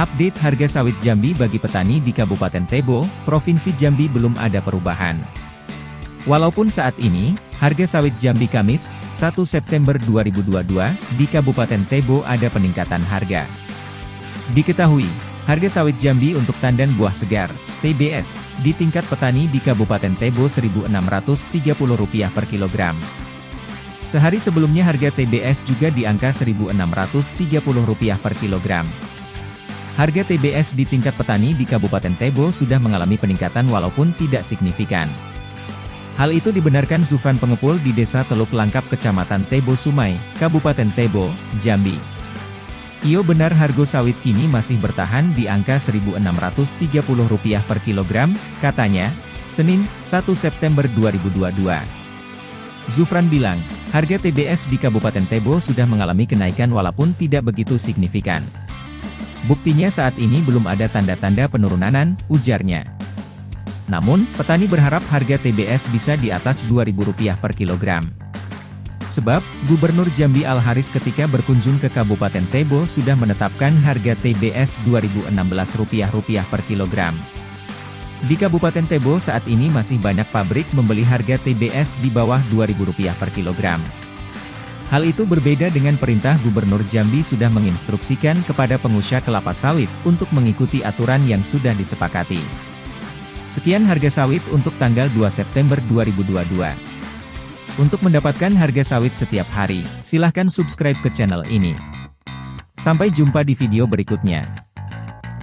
Update harga sawit Jambi bagi petani di Kabupaten Tebo, Provinsi Jambi belum ada perubahan. Walaupun saat ini, harga sawit Jambi Kamis, 1 September 2022, di Kabupaten Tebo ada peningkatan harga. Diketahui, harga sawit Jambi untuk tandan buah segar, TBS, di tingkat petani di Kabupaten Tebo Rp1.630 per kilogram. Sehari sebelumnya harga TBS juga di angka Rp1.630 per kilogram. Harga TBS di tingkat petani di Kabupaten Tebo sudah mengalami peningkatan walaupun tidak signifikan. Hal itu dibenarkan Zufran Pengepul di Desa Teluk Langkap Kecamatan Tebo Sumai, Kabupaten Tebo, Jambi. Iyo benar harga sawit kini masih bertahan di angka Rp1.630 per kilogram, katanya, Senin, 1 September 2022. Zufran bilang, harga TBS di Kabupaten Tebo sudah mengalami kenaikan walaupun tidak begitu signifikan. Buktinya saat ini belum ada tanda-tanda penurunan, ujarnya. Namun, petani berharap harga TBS bisa di atas Rp2.000 per kilogram. Sebab, Gubernur Jambi Al-Haris ketika berkunjung ke Kabupaten Tebo sudah menetapkan harga TBS Rp2.016 per kilogram. Di Kabupaten Tebo saat ini masih banyak pabrik membeli harga TBS di bawah Rp2.000 per kilogram. Hal itu berbeda dengan perintah Gubernur Jambi sudah menginstruksikan kepada pengusaha kelapa sawit untuk mengikuti aturan yang sudah disepakati. Sekian harga sawit untuk tanggal 2 September 2022. Untuk mendapatkan harga sawit setiap hari, silahkan subscribe ke channel ini. Sampai jumpa di video berikutnya.